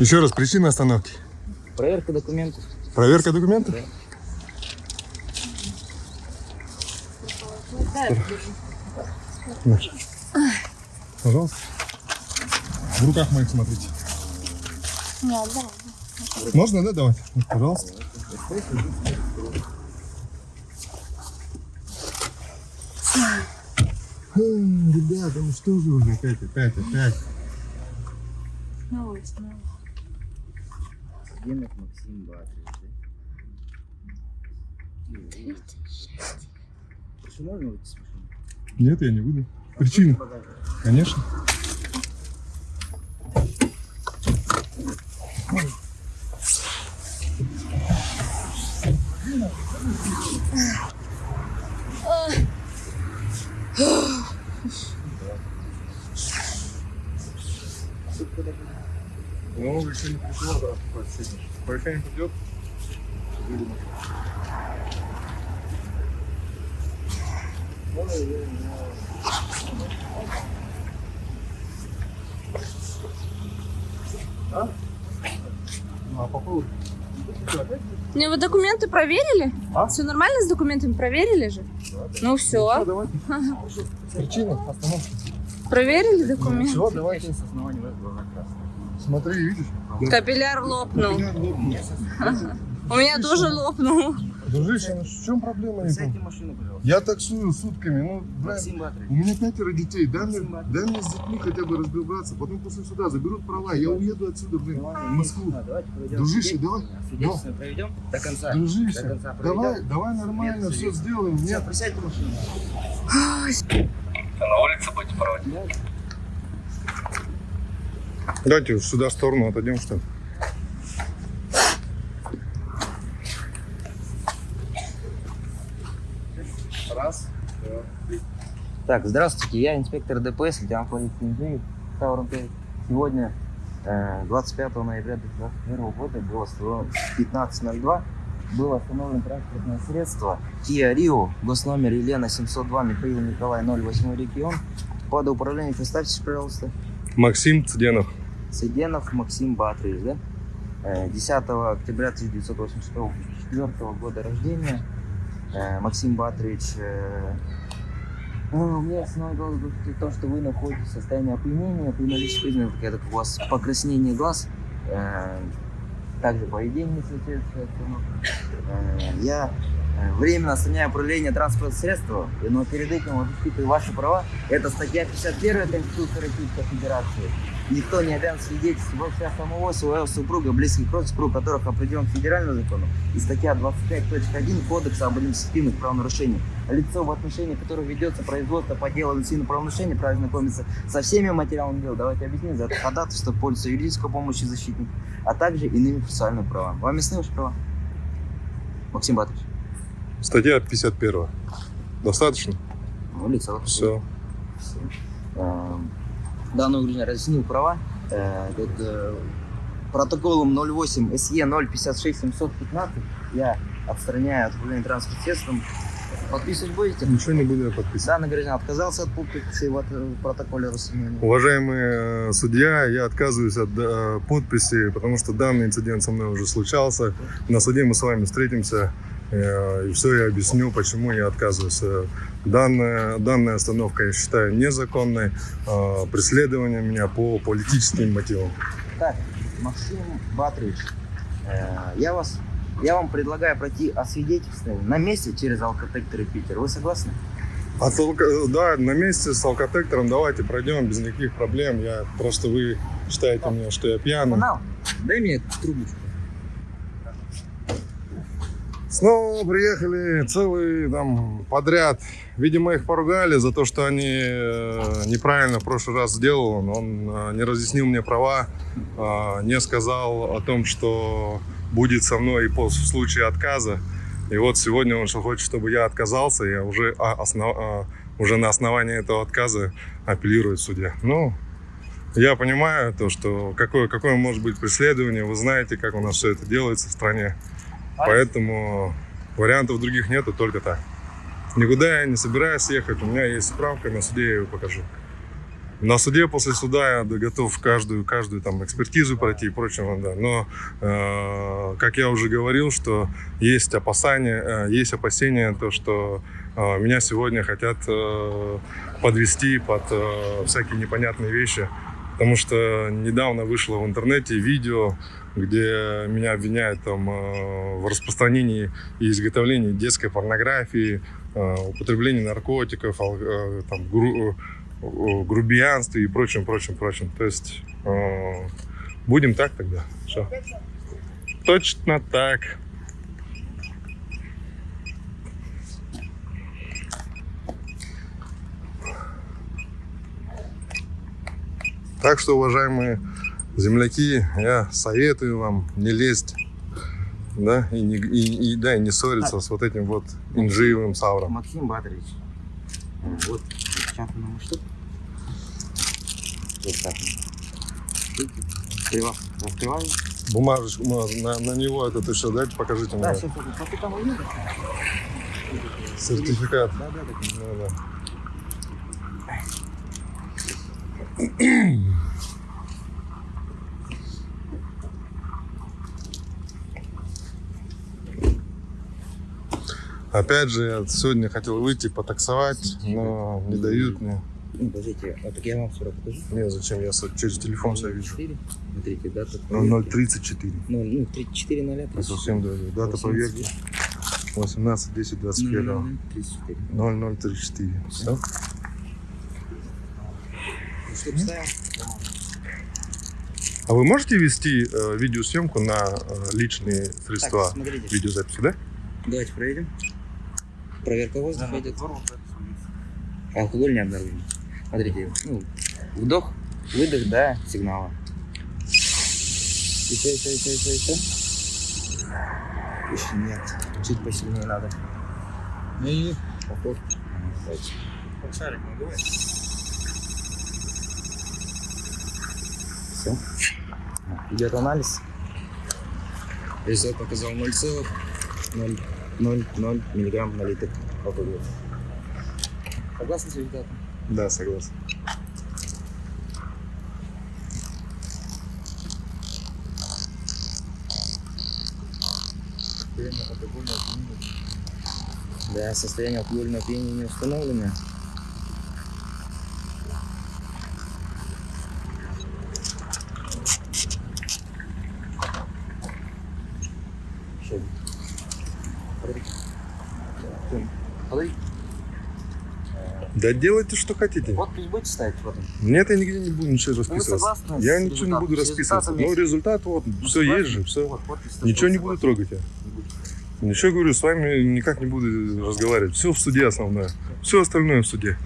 Еще раз, причина остановки. Проверка документов. Проверка документов? На. Пожалуйста. В руках моих смотрите. Нет, да. Можно, да, давать? Вот, Пожалуйста. Ребята, ну что же уже опять, опять, опять. Снова, и снова. Генок Максим можно выйти с машины? Нет, я не буду. Причина? Конечно. Ну, еще не пришло, да. По решению придет. А, по поводу? Не, вы документы проверили? А? Все нормально с документами проверили же? Ну все. давайте. Причина остановки. Проверили документы? Все, давайте. С основания глаза красные. Смотри, видишь? Капилляр лопнул. Капилляр лопнул. У меня тоже лопнул. Дружище, ну в чем проблема? машину, пожалуйста. Я таксую сутками, ну, блин, у меня пятеро детей, дай мне, дай мне с детьми хотя бы разбираться, потом после суда заберут права, я уеду отсюда, блин, в Москву. А, Дружище, давай. Свидетельство проведем до конца. До Дружище, конца проведем. давай, давай нормально Нет, все сделаем. Все, Нет, присядьте в машину. На улице будете проводить? Давайте сюда в сторону отойдем, что ли. Раз, два, три. Так, здравствуйте, я инспектор ДПС, лейтенант полиции Таурон Сегодня, э, 25 ноября 2021 года, было 15.02, было остановлено транспортное средство Kia Rio, госномер Елена 702, Михаил Николай 08 регион. Под управлением, представьтесь, пожалуйста. Максим Цыденов. Сиденов Максим Батрович, да? Э, 10 октября 1984 года рождения. Э, Максим Батрович, э, ну, у меня основной голос то, что вы находитесь в состоянии опьянения, при наличии признаков, как у вас покраснение глаз, э, также поведение соответствует. Э, Я э, временно отстраняю управление транспортным средством, но перед этим вот защитой ваши права. Это статья 51 Конституции Российской Федерации. Никто не обязан свидетельствовать себя самого, своего супруга, близких родственников, которых определен федеральным законом, и статья 25.1 Кодекса об административных правонарушениях. Лицо, в отношении которого ведется производство по делу административного правонарушения, правильно знакомиться со всеми материалами дела. Давайте объясним за это ходатайство, пользуется юридической помощью защитника, а также иными процессуальными правами. Вам ясны ваши права? Максим Батович. Статья 51. Достаточно? Ну, лицо. Все. Эм, Данное угрожение разъяснил права. Э, э, протоколом 08 СЕ 056 715 я отстраняю от управления транспортным средством. Подписывать будете? Ничего не буду я подписывать. Данный гражданин отказался от подписи в, от- в протоколе расценивания. Уважаемый э, судья, я отказываюсь от э, подписи, потому что данный инцидент со мной уже случался. На суде мы с вами встретимся, э, и все я объясню, почему я отказываюсь. Э, Данная, данная остановка я считаю незаконной, э, преследование меня по политическим мотивам. Так, Максим Батрович, э, я вас, я вам предлагаю пройти освидетельствование на месте через алкотекторы Питер. Вы согласны? Алко- да, на месте с алкотектором давайте пройдем без никаких проблем. Я просто вы считаете меня, что я пьяный. Дай мне трубочку. Снова приехали целый там подряд. Видимо, их поругали за то, что они э, неправильно в прошлый раз сделал. Он, э, не разъяснил мне права, э, не сказал о том, что будет со мной в случае отказа. И вот сегодня он что хочет, чтобы я отказался, я уже, а, основ- а, уже на основании этого отказа апеллирую в суде. Ну, я понимаю то, что какое, какое может быть преследование, вы знаете, как у нас все это делается в стране. Поэтому вариантов других нету, только так. Никуда я не собираюсь ехать, у меня есть справка, на суде я ее покажу. На суде, после суда я готов каждую, каждую там экспертизу пройти и прочее. Да. Но, э, как я уже говорил, что есть опасения, э, есть опасения, то, что э, меня сегодня хотят э, подвести под э, всякие непонятные вещи. Потому что недавно вышло в интернете видео, где меня обвиняют там, э, в распространении и изготовлении детской порнографии, э, употреблении наркотиков, э, там, гру- грубиянстве и прочим, прочим, прочим. То есть будем так тогда. Всё. Точно так. Так что, уважаемые земляки, я советую вам не лезть, да, и, не, и, и, да, и не ссориться с вот этим вот инжиевым савром. Максим Батрович. Э, Вот распечатано на что? Вот так. Открываю. Открываю. Бумажечку на, на, него этот еще дайте, покажите Да, мне. сейчас, сейчас. А ты там увидишь? Сертификат. Да, да, да. Ну, да. Опять же, я сегодня хотел выйти потаксовать, но не дают мне. Ну, подождите, а так я вам все равно покажу. Не, зачем, я через телефон все вижу. 4. Смотрите, дата. Ну, 034. Ну, ну, 34 0 Я совсем даже. Дата проверки 18 10 21 34. 0034. Все? Ну? А вы можете вести э, видеосъемку на э, личные средства Так, смотрите. видеозаписи, да? Давайте проверим. Проверка воздуха идет. Алкоголь не обнаружен. Смотрите, ну, вдох, выдох, да, сигнала. Еще, еще, еще, еще, еще. Еще нет. Чуть посильнее надо. И повтор. Давайте. Все. Идет анализ. Результат показал 0,000 миллиграмм на литр алкоголя. Согласны с результатом? Да, согласен. Да, состояние алкогольного опьянения не установлено. Да делайте, что хотите. Подпись будете ставить вот он? Нет, я нигде не буду ничего Ну, расписываться. Я ничего не буду расписываться. Но результат вот, Ну, все есть же, все. Вот, Ничего не буду трогать я. Не. Ничего говорю, с вами никак не буду разговаривать. Все в суде основное. Все остальное в суде.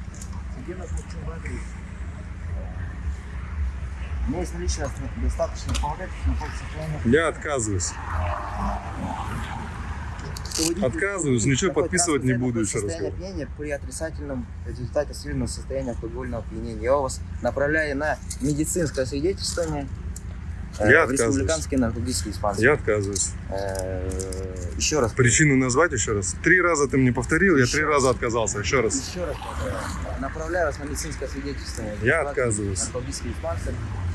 Меня есть наличие достаточно полагательных состояния. Я отказываюсь. Отказываюсь, ничего подписывать не буду, еще раз опьянения при отрицательном результате сильного состояния алкогольного опьянения. Я вас направляю на медицинское свидетельствование э, Я в отказываюсь. республиканский наркотический диспансер. Я отказываюсь. Э, Еще раз. Причину назвать еще раз. Три раза ты мне повторил, я три раза отказался. Еще раз. Еще раз направляю вас на медицинское свидетельствование. в Я отказываюсь. Наркотический диспансер.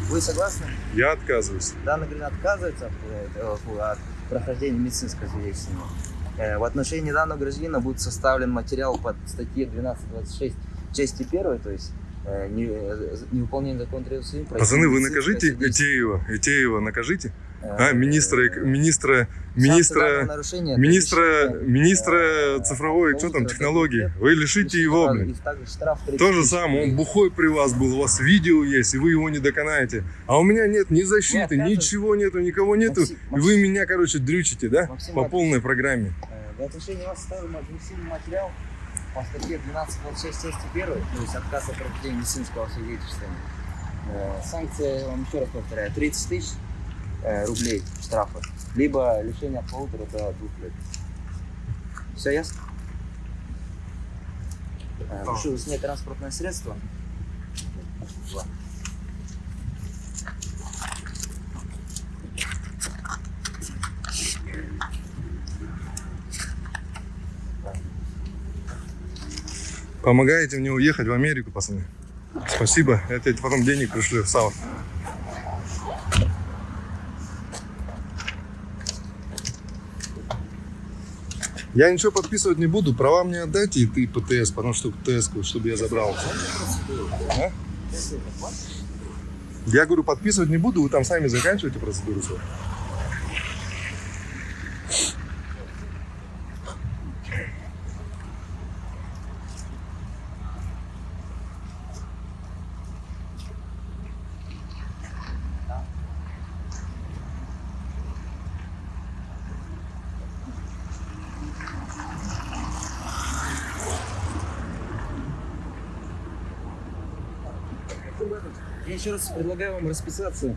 Вы согласны? Я отказываюсь. Данный гражданин отказывается от, э, от прохождения медицинского свидетельствования. Э, В отношении данного гражданина будет составлен материал под статье 1226 части 1, то есть э, не, э, невыполнение закона Пацаны, вы накажите Этеева. Этеева накажите. Э, А, министра, министра, министра, министра, министра э, цифровой, что там, технологии. Вы лишите его, блин. То же самое, он бухой при вас был, у вас видео есть, и вы его не доконаете. А у меня нет ни защиты, ничего нету, никого нету. И вы меня, короче, дрючите, да? По полной программе. В отношении вас составлен административный материал по статье 1226 части 1, то есть отказ от прохождения медицинского свидетельствования. Э, Санкция, вам еще раз повторяю, 30 тысяч э, рублей штрафа, либо лишение от полутора до двух лет. Все ясно? Э, Прошу снять транспортное средство. Два. Помогаете мне уехать в Америку, пацаны. Спасибо. Я тебе потом денег пришлю, Сава. Я ничего подписывать не буду. Права мне отдайте и ты ПТС, потому что ПТС, чтобы я забрал. А? Я говорю, подписывать не буду, вы там сами заканчиваете процедуру Я еще раз предлагаю вам расписаться э,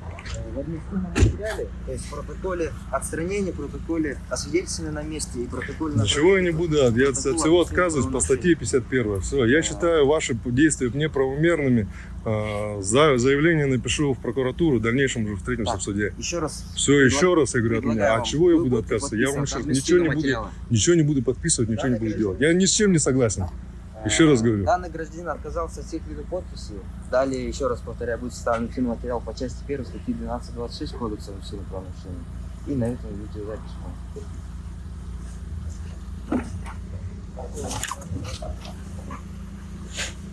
в административном материале, то есть в протоколе отстранения, протоколе освидетельствования на месте и протоколе... Ничего я не буду, я от всего отказываюсь по статье 51. Все, А. я считаю ваши действия неправомерными. А, За заявление напишу в прокуратуру, в дальнейшем уже встретимся Так. в суде. Еще раз Все, еще раз я говорю от меня. предлагаю А чего я буду отказываться? Я вам еще ничего не буду, ничего не буду подписывать, ничего не буду делать. Я ни с чем не согласен. Еще раз говорю. Данный гражданин отказался от всех видов подписи. Далее, еще раз повторяю, будет составлен материал по части 1 статьи 1226 Кодекса о административных правонарушений. И на этом видеозапись.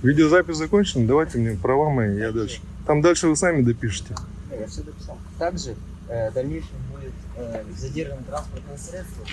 Видеозапись закончена, давайте мне права мои, я дальше. Там дальше вы сами допишете. Я все дописал. Также э, в дальнейшем будет э, задержано транспортное средство